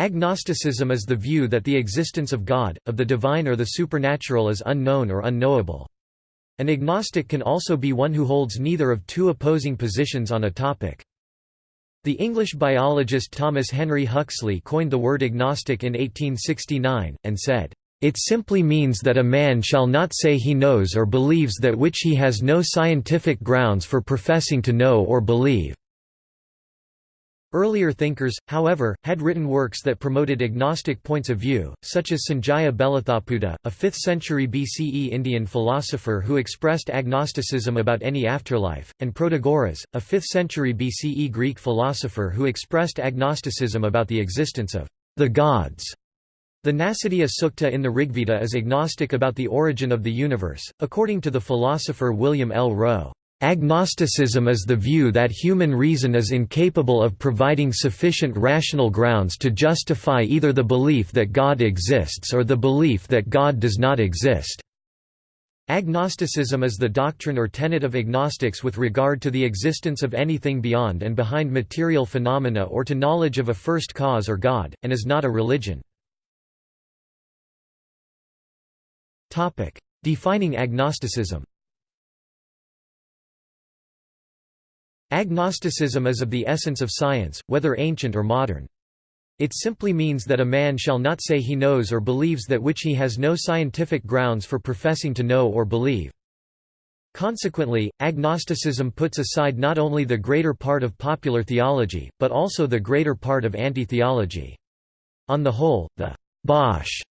Agnosticism is the view that the existence of God, of the divine or the supernatural is unknown or unknowable. An agnostic can also be one who holds neither of two opposing positions on a topic. The English biologist Thomas Henry Huxley coined the word agnostic in 1869, and said, "...it simply means that a man shall not say he knows or believes that which he has no scientific grounds for professing to know or believe." Earlier thinkers, however, had written works that promoted agnostic points of view, such as Sanjaya Belatthaputta, a 5th century BCE Indian philosopher who expressed agnosticism about any afterlife, and Protagoras, a 5th century BCE Greek philosopher who expressed agnosticism about the existence of the gods. The Nasadiya Sukta in the Rigveda is agnostic about the origin of the universe, according to the philosopher William L. Rowe. Agnosticism is the view that human reason is incapable of providing sufficient rational grounds to justify either the belief that God exists or the belief that God does not exist. Agnosticism is the doctrine or tenet of agnostics with regard to the existence of anything beyond and behind material phenomena or to knowledge of a first cause or God, and is not a religion. Defining agnosticism Agnosticism is of the essence of science, whether ancient or modern. It simply means that a man shall not say he knows or believes that which he has no scientific grounds for professing to know or believe. Consequently, agnosticism puts aside not only the greater part of popular theology, but also the greater part of anti-theology. On the whole, the Bosch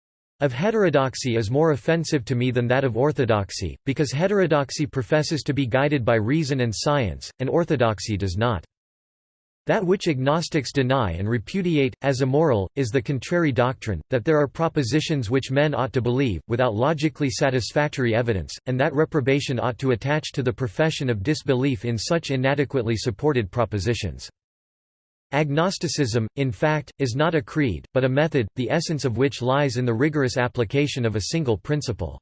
of heterodoxy is more offensive to me than that of orthodoxy, because heterodoxy professes to be guided by reason and science, and orthodoxy does not. That which agnostics deny and repudiate, as immoral, is the contrary doctrine, that there are propositions which men ought to believe, without logically satisfactory evidence, and that reprobation ought to attach to the profession of disbelief in such inadequately supported propositions. Agnosticism, in fact, is not a creed, but a method, the essence of which lies in the rigorous application of a single principle.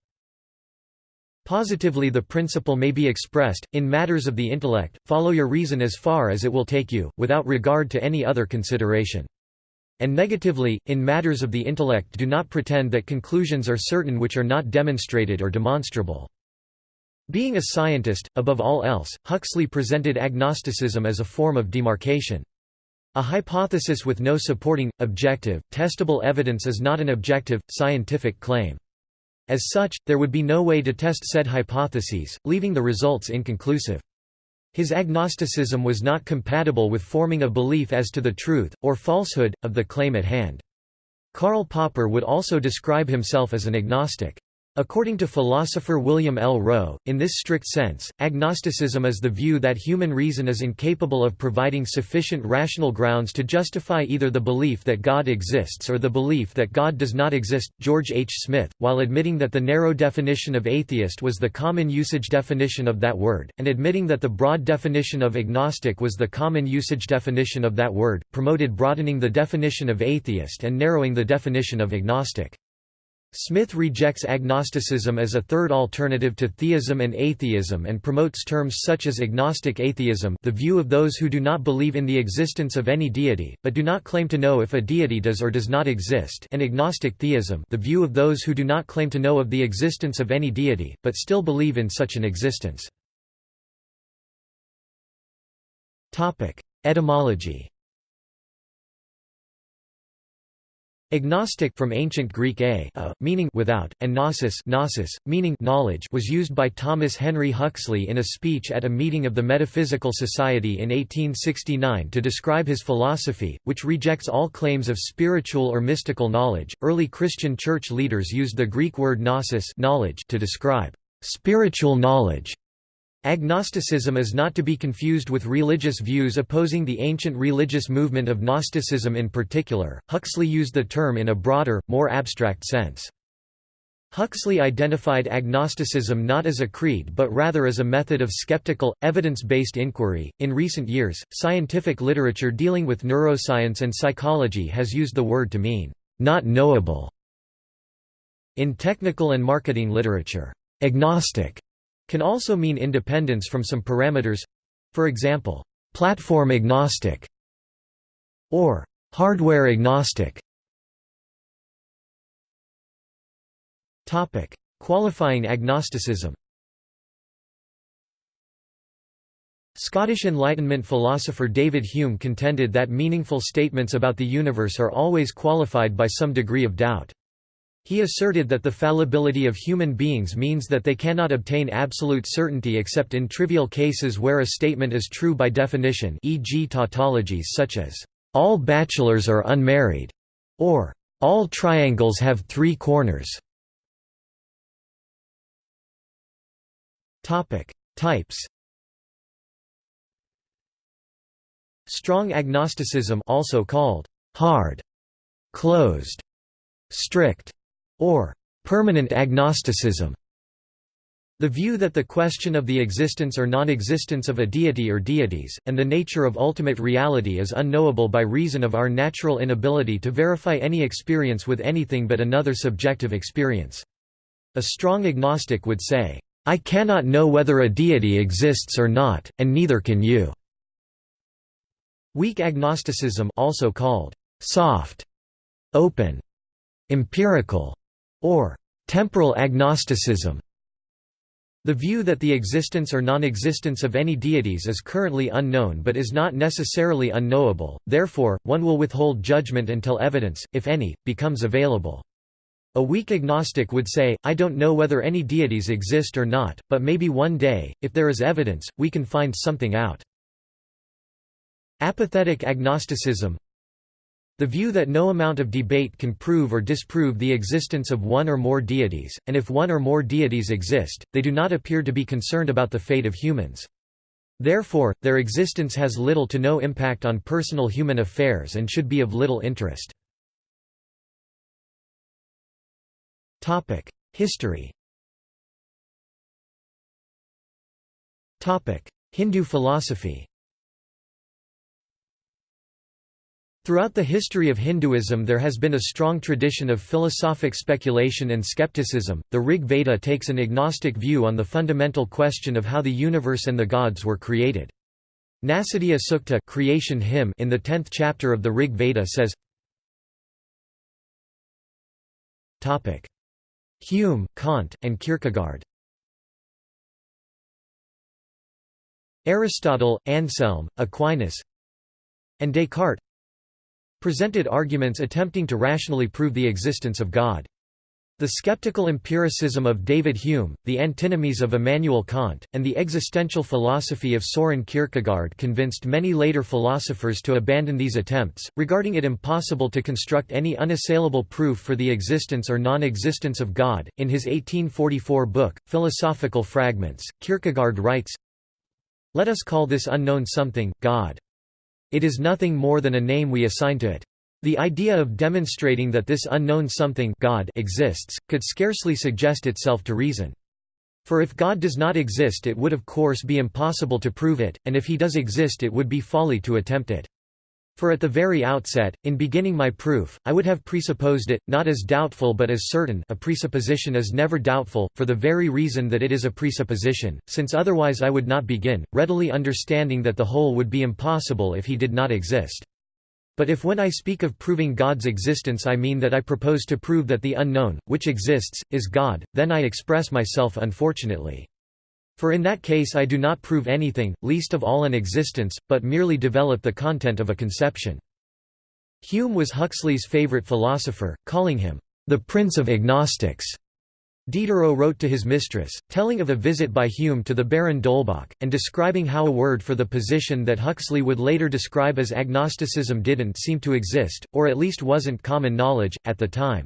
Positively the principle may be expressed, in matters of the intellect, follow your reason as far as it will take you, without regard to any other consideration. And negatively, in matters of the intellect do not pretend that conclusions are certain which are not demonstrated or demonstrable. Being a scientist, above all else, Huxley presented agnosticism as a form of demarcation. A hypothesis with no supporting, objective, testable evidence is not an objective, scientific claim. As such, there would be no way to test said hypotheses, leaving the results inconclusive. His agnosticism was not compatible with forming a belief as to the truth, or falsehood, of the claim at hand. Karl Popper would also describe himself as an agnostic. According to philosopher William L. Rowe, in this strict sense, agnosticism is the view that human reason is incapable of providing sufficient rational grounds to justify either the belief that God exists or the belief that God does not exist. George H. Smith, while admitting that the narrow definition of atheist was the common usage definition of that word, and admitting that the broad definition of agnostic was the common usage definition of that word, promoted broadening the definition of atheist and narrowing the definition of agnostic. Smith rejects agnosticism as a third alternative to theism and atheism and promotes terms such as agnostic atheism the view of those who do not believe in the existence of any deity, but do not claim to know if a deity does or does not exist and agnostic theism the view of those who do not claim to know of the existence of any deity, but still believe in such an existence. Etymology Agnostic from ancient Greek a, a meaning without, and gnosis, gnosis meaning knowledge was used by Thomas Henry Huxley in a speech at a meeting of the Metaphysical Society in 1869 to describe his philosophy, which rejects all claims of spiritual or mystical knowledge. Early Christian church leaders used the Greek word gnosis knowledge to describe spiritual knowledge Agnosticism is not to be confused with religious views opposing the ancient religious movement of Gnosticism in particular. Huxley used the term in a broader, more abstract sense. Huxley identified agnosticism not as a creed but rather as a method of skeptical, evidence based inquiry. In recent years, scientific literature dealing with neuroscience and psychology has used the word to mean not knowable. In technical and marketing literature, agnostic can also mean independence from some parameters for example, platform agnostic or hardware agnostic. Topic: Qualifying agnosticism. Scottish Enlightenment philosopher David Hume contended that meaningful statements about the universe are always qualified by some degree of doubt. He asserted that the fallibility of human beings means that they cannot obtain absolute certainty except in trivial cases where a statement is true by definition e.g. tautologies such as, "...all bachelors are unmarried", or "...all triangles have three corners". Types Strong agnosticism also called hard, closed, strict, or permanent agnosticism. The view that the question of the existence or non-existence of a deity or deities, and the nature of ultimate reality is unknowable by reason of our natural inability to verify any experience with anything but another subjective experience. A strong agnostic would say, "'I cannot know whether a deity exists or not, and neither can you.' Weak agnosticism also called soft, open, empirical, or temporal agnosticism. The view that the existence or non-existence of any deities is currently unknown but is not necessarily unknowable, therefore, one will withhold judgment until evidence, if any, becomes available. A weak agnostic would say, I don't know whether any deities exist or not, but maybe one day, if there is evidence, we can find something out. Apathetic agnosticism The view that no amount of debate can prove or disprove the existence of one or more deities, and if one or more deities exist, they do not appear to be concerned about the fate of humans. Therefore, their existence has little to no impact on personal human affairs and should be of little interest. History Hindu philosophy Throughout the history of Hinduism there has been a strong tradition of philosophic speculation and skepticism. The Rig Veda takes an agnostic view on the fundamental question of how the universe and the gods were created. Nasadiya Sukta creation hymn in the 10th chapter of the Rig Veda says Topic: Hume, Kant, and Kierkegaard. Aristotle, Anselm, Aquinas, and Descartes presented arguments attempting to rationally prove the existence of God. The skeptical empiricism of David Hume, the antinomies of Immanuel Kant, and the existential philosophy of Soren Kierkegaard convinced many later philosophers to abandon these attempts, regarding it impossible to construct any unassailable proof for the existence or non-existence of God. In his 1844 book, Philosophical Fragments, Kierkegaard writes, Let us call this unknown something, God. It is nothing more than a name we assign to it. The idea of demonstrating that this unknown something God exists, could scarcely suggest itself to reason. For if God does not exist it would of course be impossible to prove it, and if he does exist it would be folly to attempt it. For at the very outset, in beginning my proof, I would have presupposed it, not as doubtful but as certain a presupposition is never doubtful, for the very reason that it is a presupposition, since otherwise I would not begin, readily understanding that the whole would be impossible if he did not exist. But if when I speak of proving God's existence I mean that I propose to prove that the unknown, which exists, is God, then I express myself unfortunately. For in that case I do not prove anything, least of all an existence, but merely develop the content of a conception. Hume was Huxley's favorite philosopher, calling him, "...the prince of agnostics." Diderot wrote to his mistress, telling of a visit by Hume to the Baron d'Holbach, and describing how a word for the position that Huxley would later describe as agnosticism didn't seem to exist, or at least wasn't common knowledge, at the time.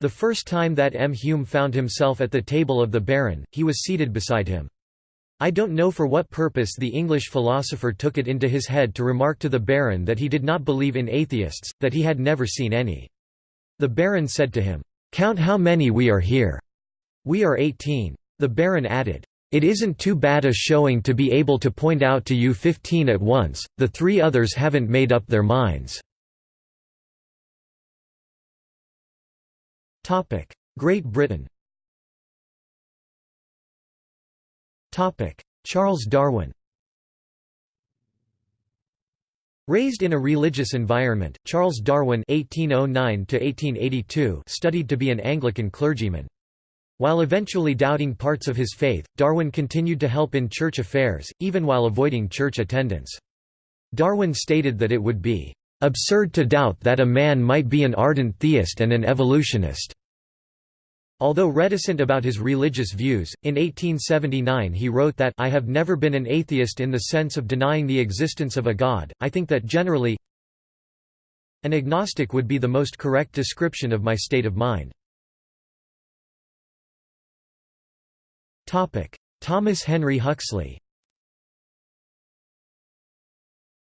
The first time that M. Hume found himself at the table of the Baron, he was seated beside him. I don't know for what purpose the English philosopher took it into his head to remark to the Baron that he did not believe in atheists, that he had never seen any. The Baron said to him, "'Count how many we are here. We are eighteen." The Baron added, "'It isn't too bad a showing to be able to point out to you fifteen at once, the three others haven't made up their minds.' Great Britain Topic: Charles Darwin Raised in a religious environment, Charles Darwin (1809–1882) studied to be an Anglican clergyman. While eventually doubting parts of his faith, Darwin continued to help in church affairs, even while avoiding church attendance. Darwin stated that it would be absurd to doubt that a man might be an ardent theist and an evolutionist. Although reticent about his religious views, in 1879 he wrote that I have never been an atheist in the sense of denying the existence of a God, I think that generally an agnostic would be the most correct description of my state of mind. Thomas Henry Huxley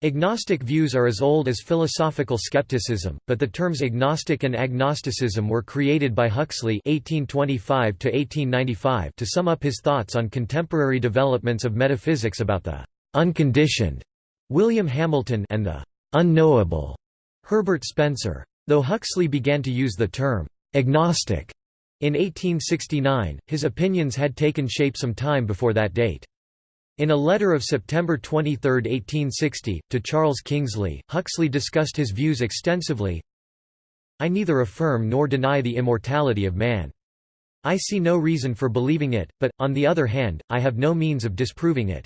Agnostic views are as old as philosophical skepticism, but the terms agnostic and agnosticism were created by Huxley (1825–1895) to sum up his thoughts on contemporary developments of metaphysics about the unconditioned William Hamilton and the unknowable Herbert Spencer. Though Huxley began to use the term agnostic in 1869, his opinions had taken shape some time before that date. In a letter of September 23, 1860, to Charles Kingsley, Huxley discussed his views extensively. I neither affirm nor deny the immortality of man. I see no reason for believing it, but, on the other hand, I have no means of disproving it.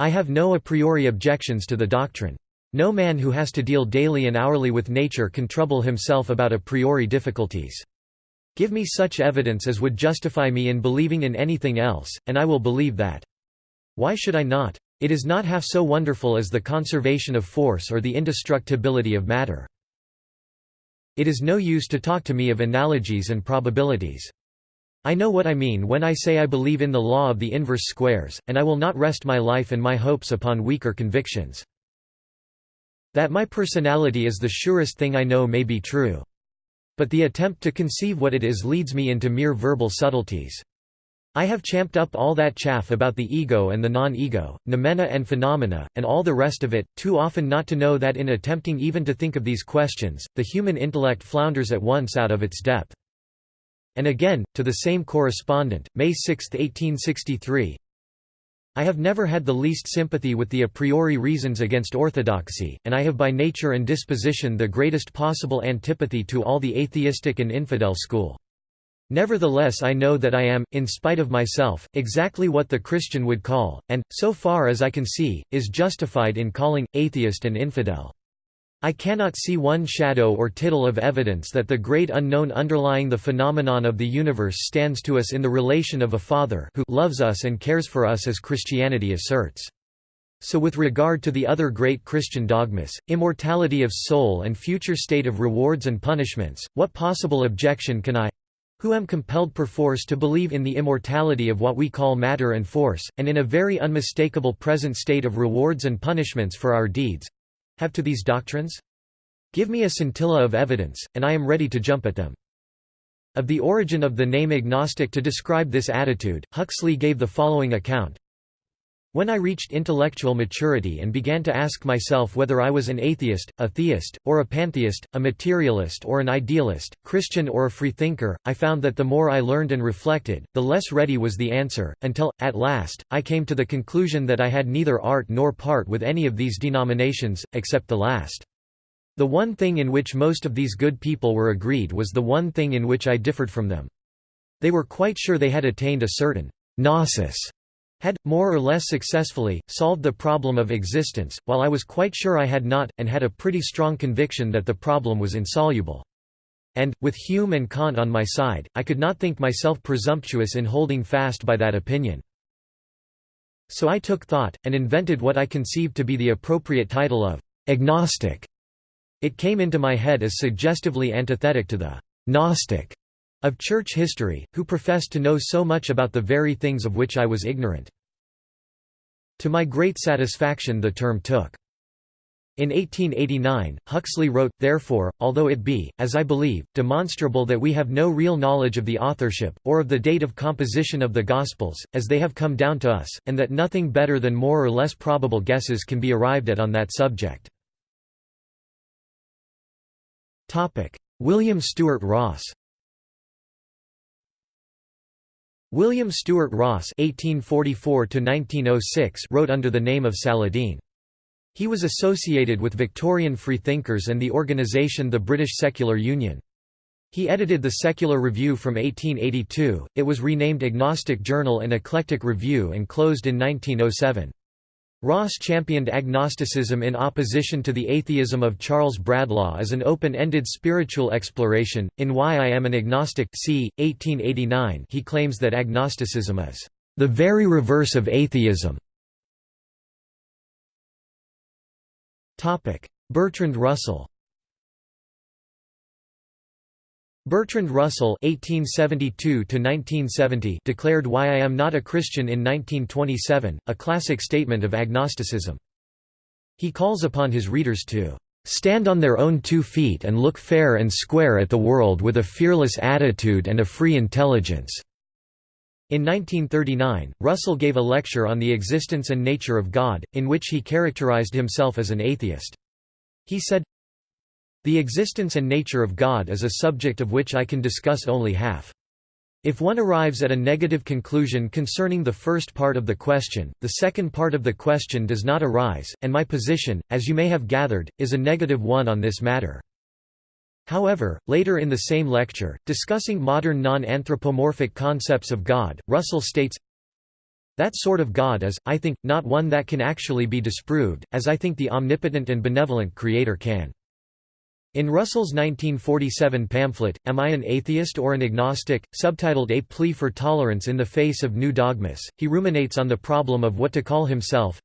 I have no a priori objections to the doctrine. No man who has to deal daily and hourly with nature can trouble himself about a priori difficulties. Give me such evidence as would justify me in believing in anything else, and I will believe that. Why should I not? It is not half so wonderful as the conservation of force or the indestructibility of matter. It is no use to talk to me of analogies and probabilities. I know what I mean when I say I believe in the law of the inverse squares, and I will not rest my life and my hopes upon weaker convictions. That my personality is the surest thing I know may be true. But the attempt to conceive what it is leads me into mere verbal subtleties. I have champed up all that chaff about the ego and the non-ego, noumena and phenomena, and all the rest of it, too often not to know that in attempting even to think of these questions, the human intellect flounders at once out of its depth. And again, to the same correspondent, May 6, 1863, I have never had the least sympathy with the a priori reasons against orthodoxy, and I have by nature and disposition the greatest possible antipathy to all the atheistic and infidel school. Nevertheless I know that I am, in spite of myself, exactly what the Christian would call, and, so far as I can see, is justified in calling, atheist and infidel. I cannot see one shadow or tittle of evidence that the great unknown underlying the phenomenon of the universe stands to us in the relation of a Father who loves us and cares for us as Christianity asserts. So with regard to the other great Christian dogmas, immortality of soul and future state of rewards and punishments, what possible objection can I, who am compelled perforce to believe in the immortality of what we call matter and force, and in a very unmistakable present state of rewards and punishments for our deeds—have to these doctrines? Give me a scintilla of evidence, and I am ready to jump at them. Of the origin of the name agnostic to describe this attitude, Huxley gave the following account. When I reached intellectual maturity and began to ask myself whether I was an atheist, a theist, or a pantheist, a materialist or an idealist, Christian or a freethinker, I found that the more I learned and reflected, the less ready was the answer, until, at last, I came to the conclusion that I had neither art nor part with any of these denominations, except the last. The one thing in which most of these good people were agreed was the one thing in which I differed from them. They were quite sure they had attained a certain gnosis had, more or less successfully, solved the problem of existence, while I was quite sure I had not, and had a pretty strong conviction that the problem was insoluble. And, with Hume and Kant on my side, I could not think myself presumptuous in holding fast by that opinion. So I took thought, and invented what I conceived to be the appropriate title of agnostic. It came into my head as suggestively antithetic to the Gnostic of church history, who professed to know so much about the very things of which I was ignorant. To my great satisfaction the term took. In 1889, Huxley wrote, Therefore, although it be, as I believe, demonstrable that we have no real knowledge of the authorship, or of the date of composition of the Gospels, as they have come down to us, and that nothing better than more or less probable guesses can be arrived at on that subject. William Stewart Ross William Stewart Ross (1844–1906) wrote under the name of Saladin. He was associated with Victorian freethinkers and the organisation the British Secular Union. He edited the Secular Review from 1882, it was renamed Agnostic Journal and Eclectic Review and closed in 1907. Ross championed agnosticism in opposition to the atheism of Charles Bradlaugh as an open-ended spiritual exploration. In Why I Am an Agnostic c. 1889 he claims that agnosticism is the very reverse of atheism. Topic: Bertrand Russell Bertrand Russell (1872–1970) declared "Why I Am Not a Christian" in 1927, a classic statement of agnosticism. He calls upon his readers to "stand on their own two feet and look fair and square at the world with a fearless attitude and a free intelligence." In 1939, Russell gave a lecture on the existence and nature of God, in which he characterized himself as an atheist. He said, The existence and nature of God is a subject of which I can discuss only half. If one arrives at a negative conclusion concerning the first part of the question, the second part of the question does not arise, and my position, as you may have gathered, is a negative one on this matter. However, later in the same lecture, discussing modern non-anthropomorphic concepts of God, Russell states, That sort of God is, I think, not one that can actually be disproved, as I think the omnipotent and benevolent Creator can. In Russell's 1947 pamphlet, Am I an Atheist or an Agnostic?, subtitled A Plea for Tolerance in the Face of New Dogmas, he ruminates on the problem of what to call himself,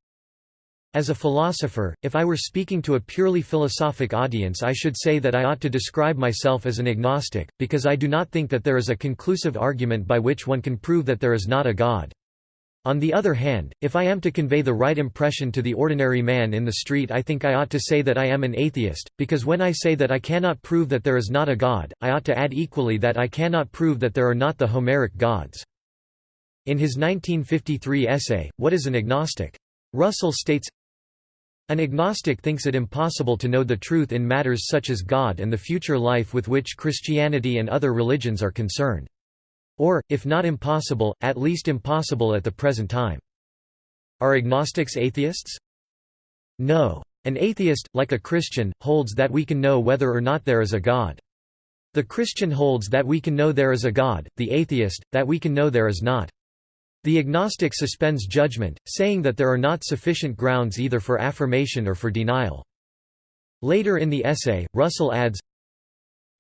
as a philosopher, if I were speaking to a purely philosophic audience I should say that I ought to describe myself as an agnostic, because I do not think that there is a conclusive argument by which one can prove that there is not a God. On the other hand, if I am to convey the right impression to the ordinary man in the street I think I ought to say that I am an atheist, because when I say that I cannot prove that there is not a God, I ought to add equally that I cannot prove that there are not the Homeric gods. In his 1953 essay, What is an Agnostic? Russell states, an agnostic thinks it impossible to know the truth in matters such as God and the future life with which Christianity and other religions are concerned. Or, if not impossible, at least impossible at the present time. Are agnostics atheists? No. An atheist, like a Christian, holds that we can know whether or not there is a God. The Christian holds that we can know there is a God, the atheist, that we can know there is not. The agnostic suspends judgment, saying that there are not sufficient grounds either for affirmation or for denial. Later in the essay, Russell adds,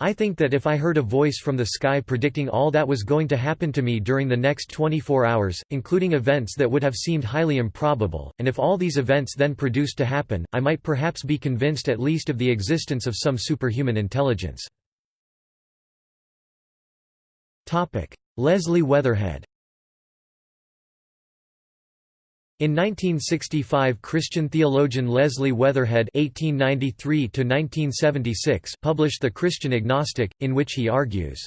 I think that if I heard a voice from the sky predicting all that was going to happen to me during the next 24 hours, including events that would have seemed highly improbable, and if all these events then produced to happen, I might perhaps be convinced at least of the existence of some superhuman intelligence. Leslie Weatherhead In 1965 Christian theologian Leslie Weatherhead (1893–1976) published *The Christian Agnostic*, in which he argues,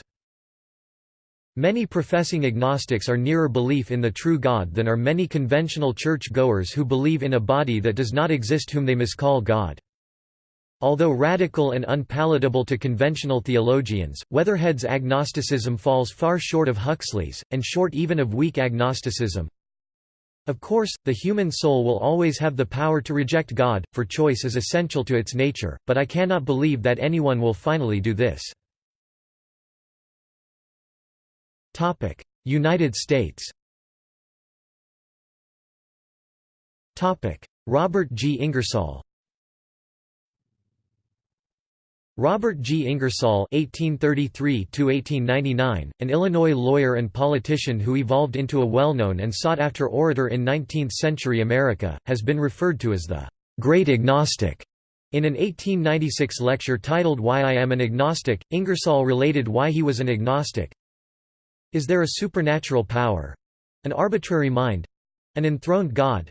Many professing agnostics are nearer belief in the true God than are many conventional church-goers who believe in a body that does not exist whom they miscall God. Although radical and unpalatable to conventional theologians, Weatherhead's agnosticism falls far short of Huxley's, and short even of weak agnosticism, of course, the human soul will always have the power to reject God, for choice is essential to its nature, but I cannot believe that anyone will finally do this. United States Robert G. Ingersoll Robert G. Ingersoll (1833–1899), an Illinois lawyer and politician who evolved into a well-known and sought-after orator in 19th-century America, has been referred to as the "Great Agnostic." In an 1896 lecture titled Why I Am an Agnostic, Ingersoll related why he was an agnostic. Is there a supernatural power? An arbitrary mind? An enthroned God?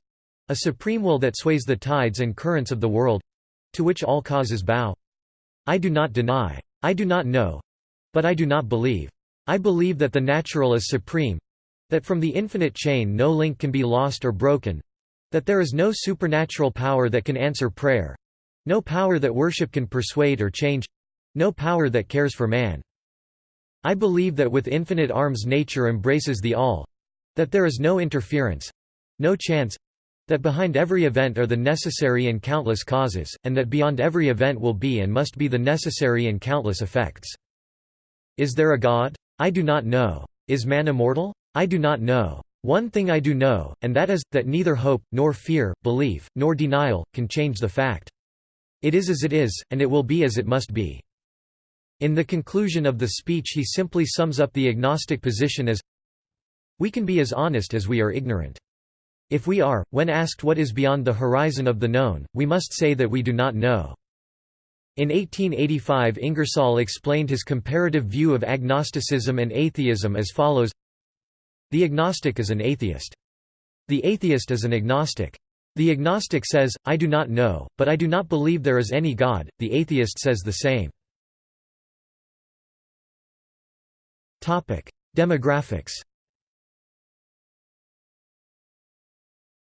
A supreme will that sways the tides and currents of the world? To which all causes bow? I do not deny. I do not know. But I do not believe. I believe that the natural is supreme. That from the infinite chain no link can be lost or broken. That there is no supernatural power that can answer prayer. No power that worship can persuade or change. No power that cares for man. I believe that with infinite arms nature embraces the all. That there is no interference. No chance. That behind every event are the necessary and countless causes, and that beyond every event will be and must be the necessary and countless effects. Is there a God? I do not know. Is man immortal? I do not know. One thing I do know, and that is, that neither hope, nor fear, belief, nor denial, can change the fact. It is as it is, and it will be as it must be. In the conclusion of the speech he simply sums up the agnostic position as We can be as honest as we are ignorant. If we are, when asked what is beyond the horizon of the known, we must say that we do not know. In 1885 Ingersoll explained his comparative view of agnosticism and atheism as follows The agnostic is an atheist. The atheist is an agnostic. The agnostic says, I do not know, but I do not believe there is any God, the atheist says the same. Demographics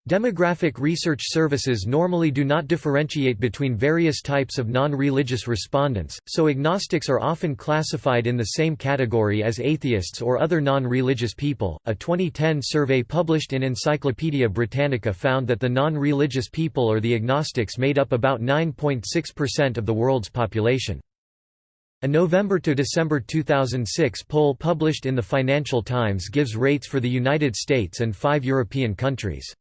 Demographic research services normally do not differentiate between various types of non-religious respondents, so agnostics are often classified in the same category as atheists or other non-religious people. A 2010 survey published in Encyclopaedia Britannica found that the non-religious people or the agnostics made up about 9.6% of the world's population. A November to December 2006 poll published in the Financial Times gives rates for the United States and five European countries.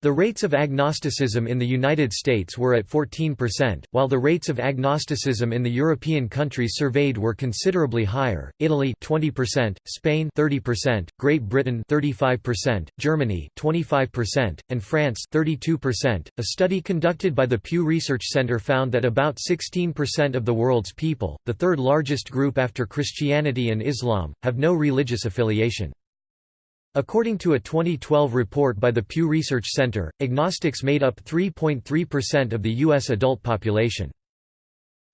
The rates of agnosticism in the United States were at 14%, while the rates of agnosticism in the European countries surveyed were considerably higher. Italy 20%, Spain 30%, Great Britain 35%, Germany 25%, and France 32%. A study conducted by the Pew Research Center found that about 16% of the world's people, the third largest group after Christianity and Islam, have no religious affiliation. According to a 2012 report by the Pew Research Center, agnostics made up 3.3% of the U.S. adult population.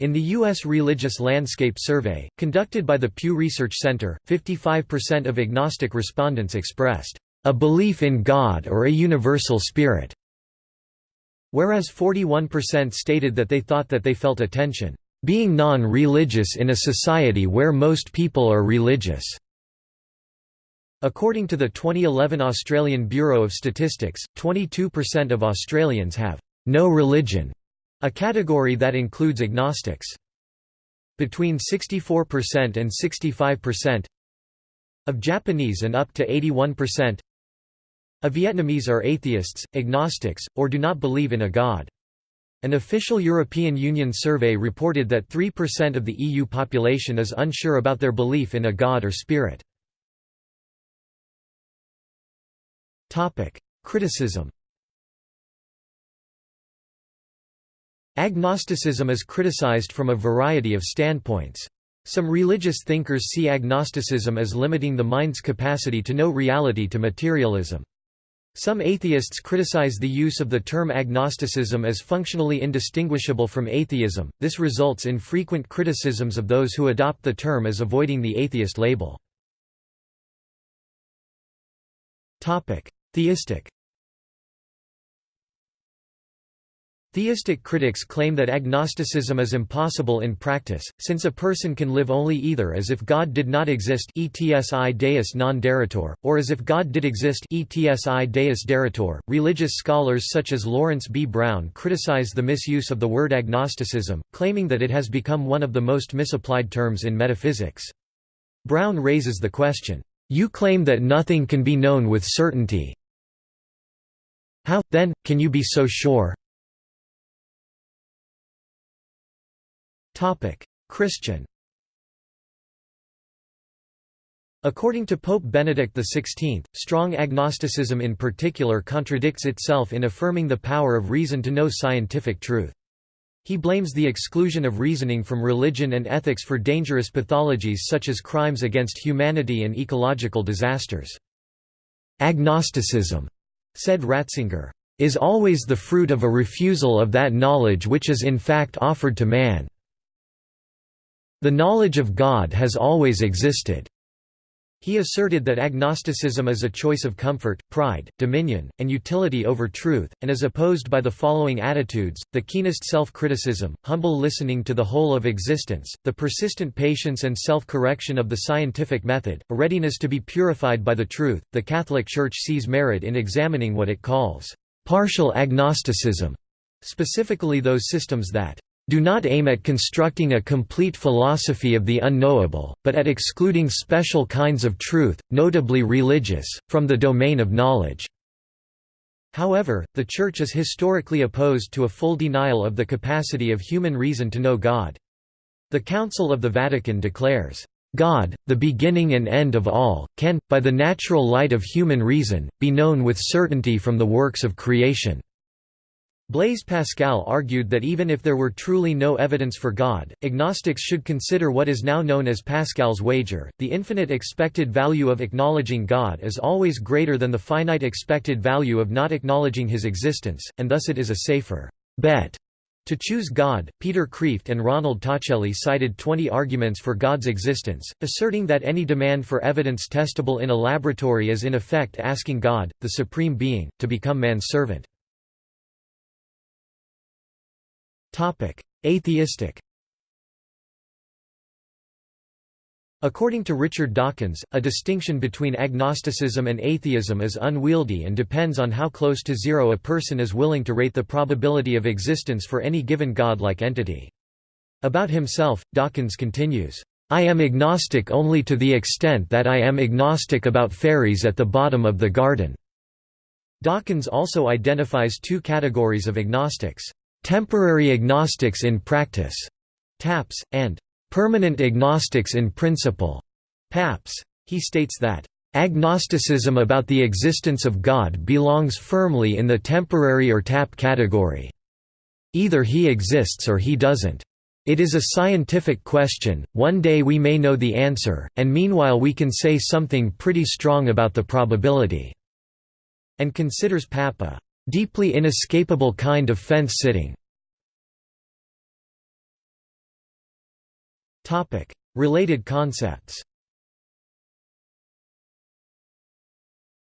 In the U.S. Religious Landscape Survey, conducted by the Pew Research Center, 55% of agnostic respondents expressed, "...a belief in God or a universal spirit", whereas 41% stated that they thought that they felt a tension, "...being non-religious in a society where most people are religious." According to the 2011 Australian Bureau of Statistics, 22% of Australians have no religion, a category that includes agnostics. Between 64% and 65% of Japanese and up to 81% of Vietnamese are atheists, agnostics, or do not believe in a god. An official European Union survey reported that 3% of the EU population is unsure about their belief in a god or spirit. Criticism Agnosticism is criticized from a variety of standpoints. Some religious thinkers see agnosticism as limiting the mind's capacity to know reality to materialism. Some atheists criticize the use of the term agnosticism as functionally indistinguishable from atheism. This results in frequent criticisms of those who adopt the term as avoiding the atheist label. Topic: Theistic Theistic critics claim that agnosticism is impossible in practice, since a person can live only either as if God did not exist etsi deus non daretur, or as if God did exist etsi deus daretur. Religious scholars such as Lawrence B. Brown criticize the misuse of the word agnosticism, claiming that it has become one of the most misapplied terms in metaphysics. Brown raises the question, "You claim that nothing can be known with certainty, how, then, can you be so sure? Christian According to Pope Benedict XVI, strong agnosticism in particular contradicts itself in affirming the power of reason to know scientific truth. He blames the exclusion of reasoning from religion and ethics for dangerous pathologies such as crimes against humanity and ecological disasters. Agnosticism said Ratzinger, is always the fruit of a refusal of that knowledge which is in fact offered to man. The knowledge of God has always existed. He asserted that agnosticism is a choice of comfort, pride, dominion, and utility over truth, and is opposed by the following attitudes, the keenest self-criticism, humble listening to the whole of existence, the persistent patience and self-correction of the scientific method, a readiness to be purified by the truth. The Catholic Church sees merit in examining what it calls partial agnosticism, specifically those systems that do not aim at constructing a complete philosophy of the unknowable, but at excluding special kinds of truth, notably religious, from the domain of knowledge." However, the Church is historically opposed to a full denial of the capacity of human reason to know God. The Council of the Vatican declares, God, the beginning and end of all, can, by the natural light of human reason, be known with certainty from the works of creation. Blaise Pascal argued that even if there were truly no evidence for God, agnostics should consider what is now known as Pascal's wager, the infinite expected value of acknowledging God is always greater than the finite expected value of not acknowledging his existence, and thus it is a safer bet to choose God, Peter Kreeft and Ronald Tacelli cited 20 arguments for God's existence, asserting that any demand for evidence testable in a laboratory is in effect asking God, the Supreme Being, to become man's servant. Atheistic According to Richard Dawkins, a distinction between agnosticism and atheism is unwieldy and depends on how close to zero a person is willing to rate the probability of existence for any given godlike entity. About himself, Dawkins continues, "...I am agnostic only to the extent that I am agnostic about fairies at the bottom of the garden." Dawkins also identifies two categories of agnostics, "...temporary agnostics in practice", TAPS, and permanent agnostics in principle. Paps. He states that, agnosticism about the existence of God belongs firmly in the temporary or tap category. Either he exists or he doesn't. It is a scientific question, one day we may know the answer, and meanwhile we can say something pretty strong about the probability." And considers Pap a "...deeply inescapable kind of fence-sitting." Related concepts.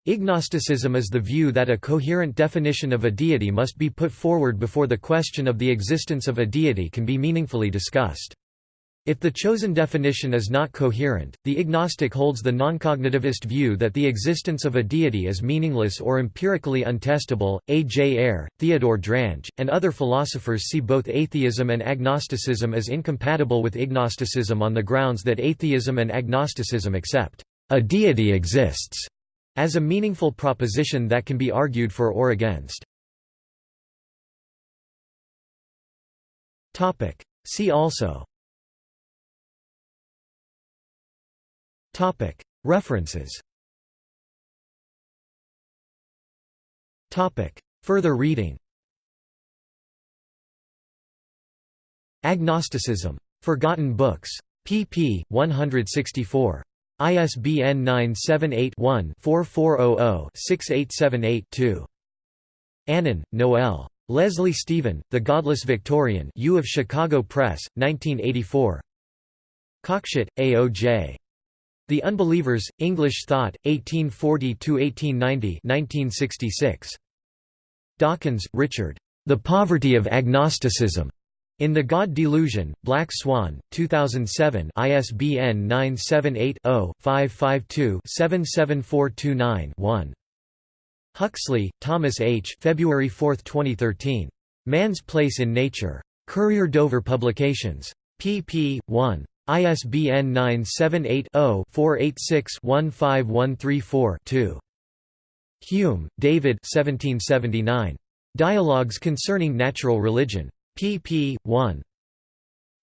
Ignosticism is the view that a coherent definition of a deity must be put forward before the question of the existence of a deity can be meaningfully discussed. If the chosen definition is not coherent, the ignostic holds the noncognitivist view that the existence of a deity is meaningless or empirically untestable. A. J. Ayer, Theodore Drange, and other philosophers see both atheism and agnosticism as incompatible with ignosticism on the grounds that atheism and agnosticism accept a deity exists as a meaningful proposition that can be argued for or against. See also References Further reading Agnosticism. Forgotten Books. pp. 164. ISBN 978-1-4400-6878-2. Annan, Noel. Leslie Stephen, The Godless Victorian U of Chicago Press, 1984. Cockshutt, A.O.J. The Unbelievers, English Thought, 1840–1890 1966. Dawkins, Richard. The Poverty of Agnosticism. In the God Delusion, Black Swan, 2007 ISBN 978-0-552-77429-1. Huxley, Thomas H. February 4, 2013. Man's Place in Nature. Courier Dover Publications. pp. 1. ISBN 978-0-486-15134-2. Hume, David Dialogues Concerning Natural Religion. pp. 1.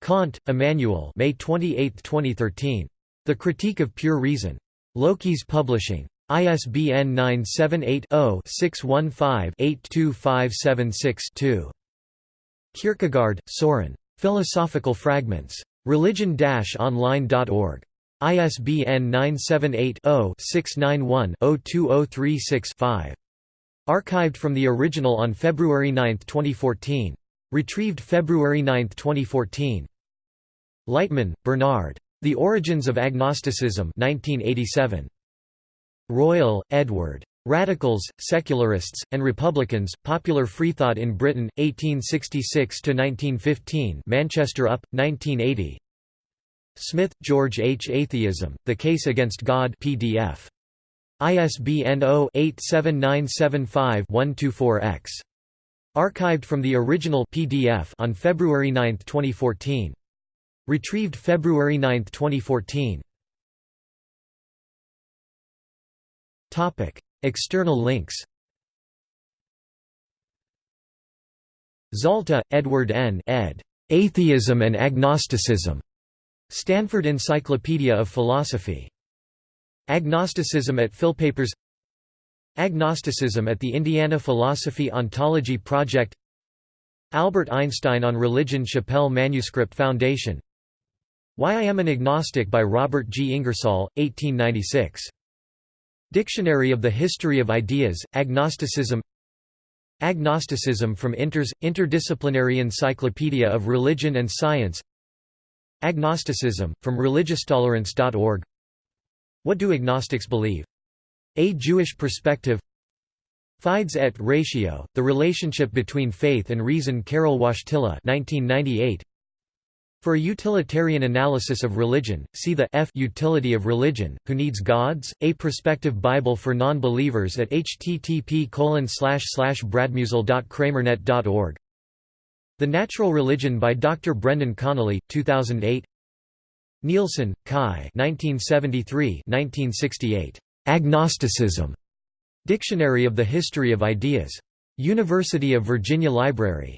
Kant, Immanuel May 28, 2013. The Critique of Pure Reason. Lokis Publishing. ISBN 978-0-615-82576-2. Kierkegaard, Soren. Philosophical Fragments. Religion-online.org. ISBN 978-0-691-02036-5. Archived from the original on February 9, 2014. Retrieved February 9, 2014. Lightman, Bernard. The Origins of Agnosticism 1987. Royle, Edward. Radicals, Secularists, and Republicans, Popular Freethought in Britain, 1866–1915 Manchester UP, 1980 Smith, George H. Atheism, The Case Against God PDF. ISBN 0-87975-124-X. Archived from the original PDF on February 9, 2014. Retrieved February 9, 2014. Topic: External links. Zalta, Edward N. ed. Atheism and Agnosticism. Stanford Encyclopedia of Philosophy. Agnosticism at Philpapers Agnosticism at the Indiana Philosophy Ontology Project Albert Einstein on Religion Shapell Manuscript Foundation Why I Am an Agnostic by Robert G. Ingersoll, 1896. Dictionary of the History of Ideas, Agnosticism Agnosticism from Inters, Interdisciplinary Encyclopedia of Religion and Science Agnosticism, from religioustolerance.org What do agnostics believe? A Jewish Perspective Fides et Ratio, The Relationship Between Faith and Reason Karol Wojtyla 1998. For a utilitarian analysis of religion, see the F Utility of Religion, Who Needs Gods? A Prospective Bible for Non-Believers at http bradmusel.kramernet.org The Natural Religion by Dr. Brendan Connolly, 2008 Nielsen, Kai 1973 1968. Agnosticism. Dictionary of the History of Ideas. University of Virginia Library.